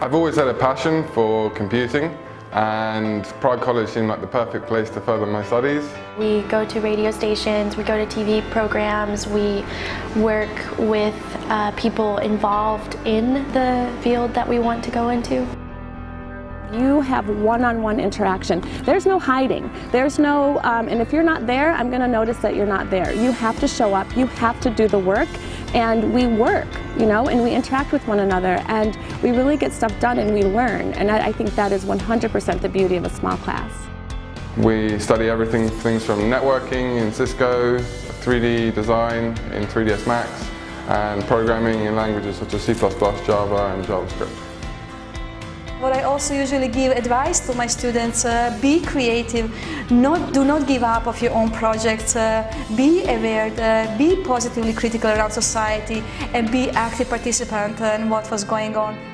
I've always had a passion for computing and Prague College seemed like the perfect place to further my studies. We go to radio stations, we go to TV programs, we work with uh, people involved in the field that we want to go into. You have one-on-one -on -one interaction. There's no hiding. There's no, um, and if you're not there, I'm going to notice that you're not there. You have to show up. You have to do the work. And we work, you know, and we interact with one another. And we really get stuff done and we learn. And I, I think that is 100% the beauty of a small class. We study everything, things from networking in Cisco, 3D design in 3ds Max, and programming in languages such as C++, Java, and JavaScript. What I also usually give advice to my students, uh, be creative, not, do not give up of your own projects, uh, be aware, uh, be positively critical around society and be active participant in what was going on.